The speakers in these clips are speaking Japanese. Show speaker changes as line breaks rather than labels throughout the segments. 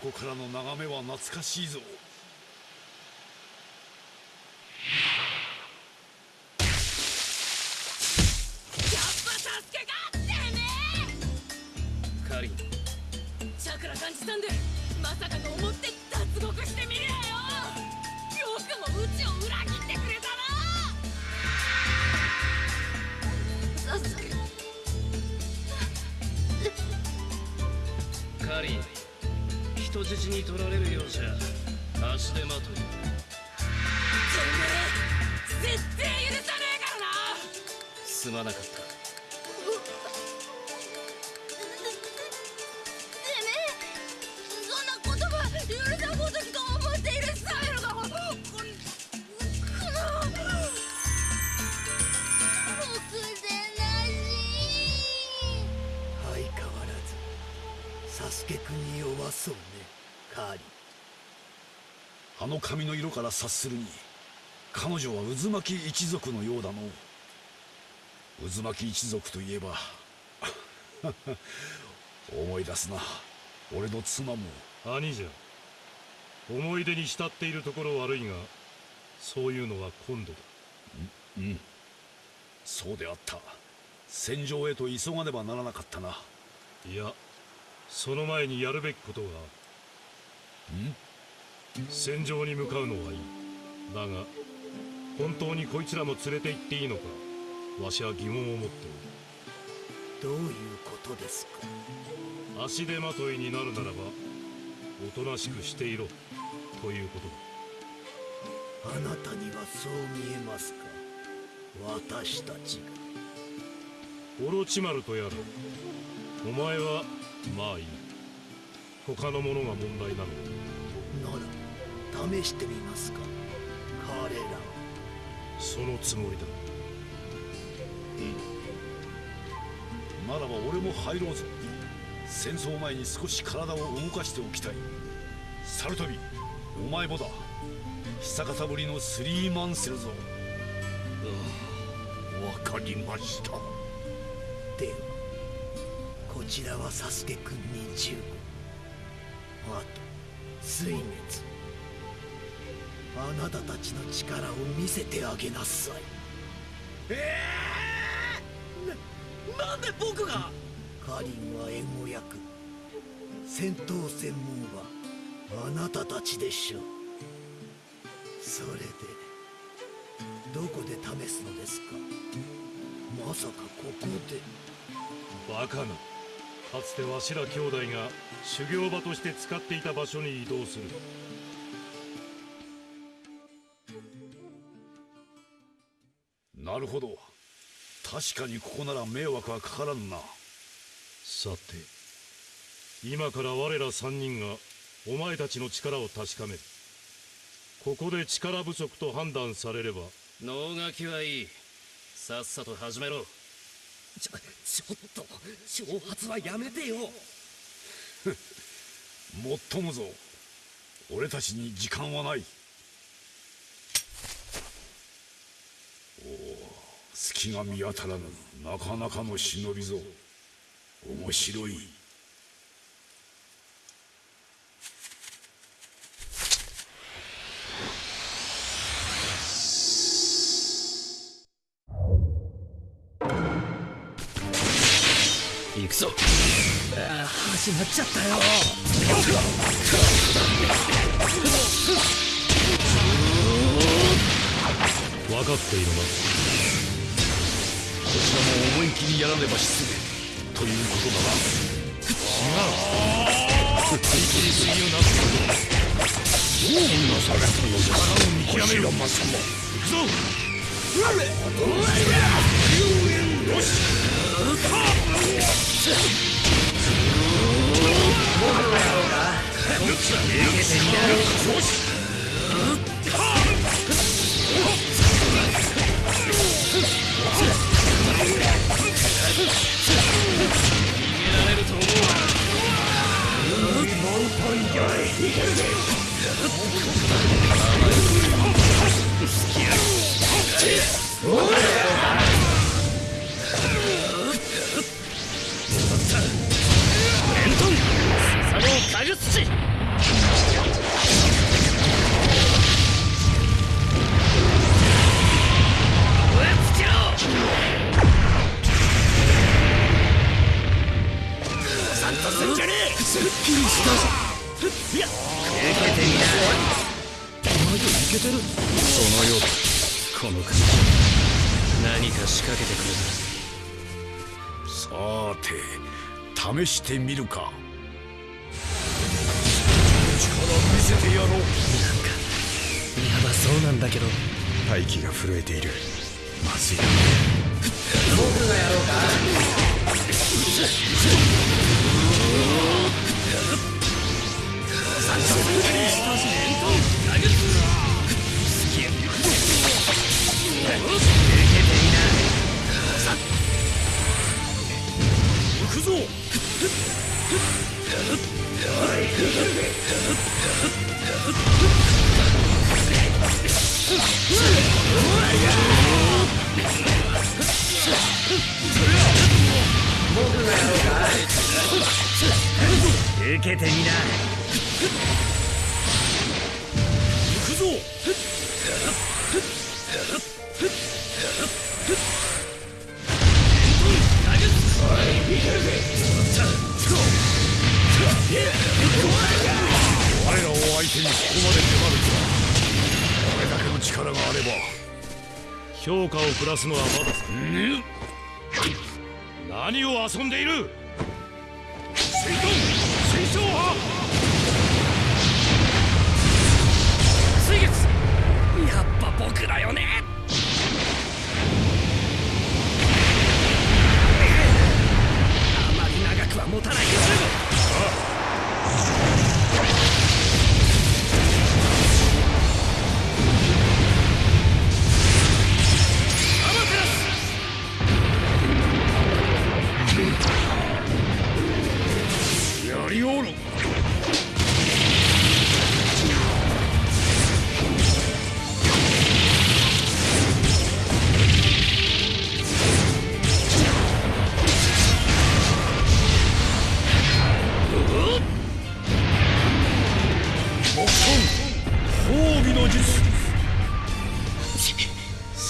ここからの眺めは懐かしいぞ。
カリン。
チャクラ感じたんでまさかと思って脱
人質に取られるようじゃ。足手まとい
てめえ絶対許さねえからな。
すまなかった。
てめえそんなことが許さんごときと思っているサメルがここの僕でなし
相変わらずサスケくんに弱そうねカーリ
あの髪の色から察するに彼女は渦巻き一族のようだの。渦巻き一族といえば 思い出すな。俺の妻も。
兄じゃ。思い出に浸っているところ悪いがそういうのは今度だ。
うんそうであった。戦場へと急がねばならなかったな。い
やその前にやるべきことが
ん
戦場に向かうのはいい。だが本当にこいつらも連れて行っていいのかわしは疑問を持って
どういうことですか？
おる足手まといになるならばおとなしくしていろということだ。
あなたにはそう見えますか？私たちが。
オロチマルとやらお前はまあいい他のものが問題なの？だ
なら試してみますか。彼ら
そのつもりだ。
ならば俺も入ろうぞ戦争前に少し体を動かしておきたい。サルトビお前もだ。久方ぶりのスリーマンセルぞ。
わかりました。ではこちらはサスケくんに15あと水熱あなたたちの力を見せてあげなさい。
ええー、ななんで僕が？
カリンは援護役戦闘専門はあなたたちでしょう。それでどこで試すのですか？まさかここで。
バカなかつてわしら兄弟が修行場として使っていた場所に移動する。
なるほど。確かにここなら迷惑はかからんな。
さて今から我ら三人がお前たちの力を確かめる。ここで力不足と判断されれば。
能書きはいい。さっさと始めろ
ちょちょっと挑発はやめてよ。
もっともぞ。俺たちに時間はない。おお隙が見当たらぬなかなかの忍びぞ。面白い。
行くぞ。ああ始まっちゃったよ。
分かっているな。
こちらも思い切りやらねば失礼ということだな
違う。りすぎるな
どうなされたのですか
見極める
こちらまさま
行くぞ。
よし
逃げられると。思う何か仕掛けてくる
さて試してみるか。力見せてやろう。
なんかやばそうなんだけど。
大気が震えている。まずい。行
受けてみな。
行くぞ。我らを相手にここまで迫るか。これだけの力があれば。
評価を下すのはまださ何を遊んでいる。水遁水晶派
水月やっぱ僕だよねあまり長くは持たないよ
やりおる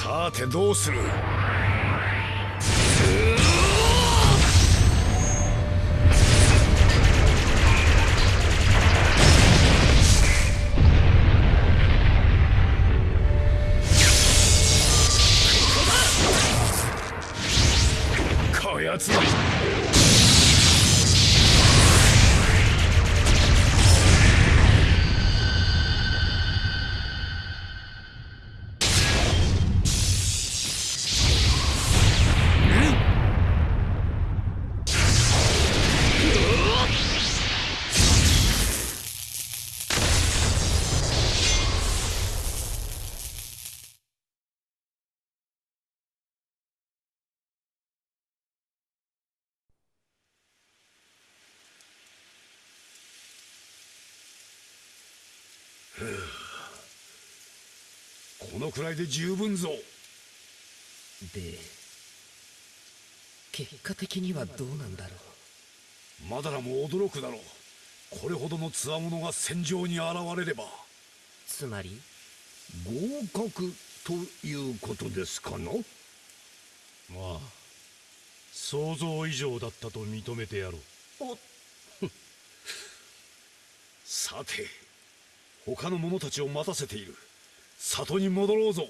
さてどうする？のくらいで十分ぞ。
で結果的にはどうなんだろう？
マダラも驚くだろう。これほどの強者が戦場に現れれば。
つまり？
合格ということですかの
まあ想像以上だったと認めてやろう。
さて他の者たちを待たせている里に戻ろうぞ。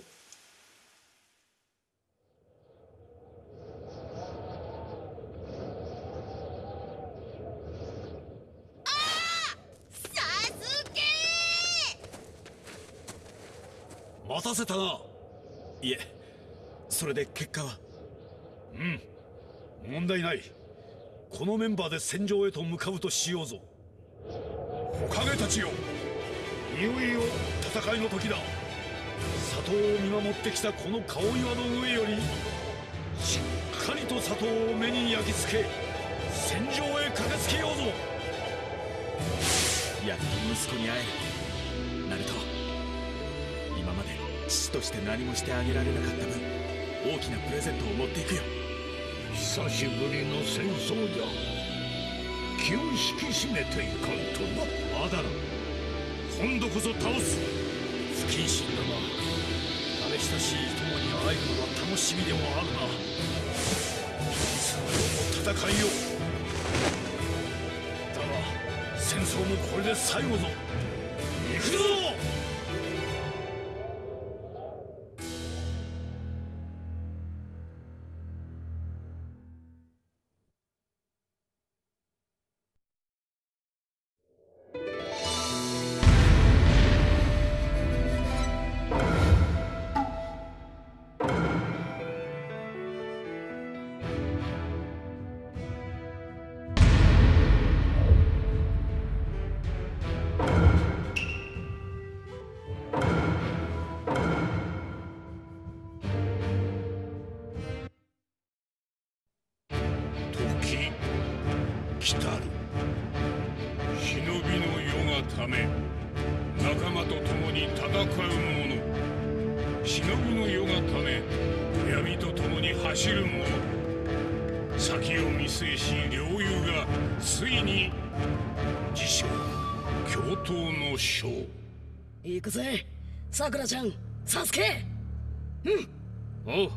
待たせたな。いえそれで結果は？うん問題ない。このメンバーで戦場へと向かうとしようぞ。火影たちよ。いよいよ戦いの時だ里を見守ってきたこの顔岩の上よりしっかりと里を目に焼き付け戦場へ駆けつけようぞ。
やっと息子に会える。ナルト今まで父として何もしてあげられなかった分大きなプレゼントを持っていくよ。
久しぶりの戦争じゃ。気を引き締めていかんとな。
アダラ今度こそ倒す
不謹慎だが慣れ親しい友に会えるのは楽しみでもあるな。いつまでも戦いよだが戦争もこれで最後ぞ。行くぞ！
来たる。忍びの世がため仲間と共に戦う者。忍びの世がため闇と共に走る者。先を見据えし領友がついに自称共闘の将。
行くぜさくらちゃんサスケ。うん。
おう。